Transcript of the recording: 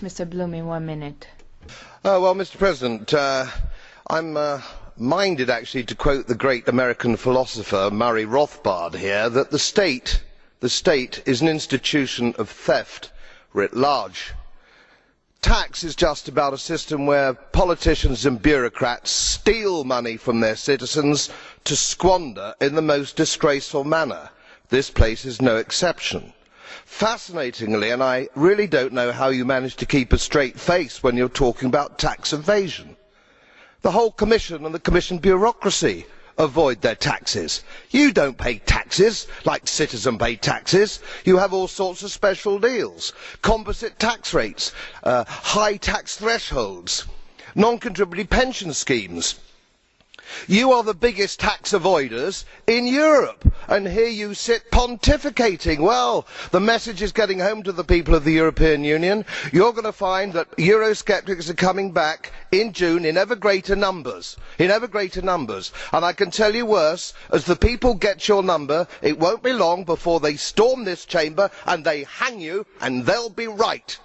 Mr Blumen, one minute. Uh, well Mr President, uh, I am uh, minded actually to quote the great American philosopher Murray Rothbard here that the state is an institution of theft writ large. Tax is just about a system where politicians and bureaucrats steal money from their citizens to squander in the most disgraceful manner. This place is no exception. Fascinatingly and I really do not know how you manage to keep a straight face when you are talking about tax evasion the whole Commission and the Commission bureaucracy avoid their taxes. You do not pay taxes like citizens pay taxes you have all sorts of special deals composite tax rates, uh, high tax thresholds, non contributory pension schemes. You are the biggest tax avoiders in Europe and here you sit pontificating. Well, the message is getting home to the people of the European Union. You are going to find that Eurosceptics are coming back in June in ever greater numbers in ever greater numbers and I can tell you worse as the people get your number, it will not be long before they storm this Chamber and they hang you and they will be right.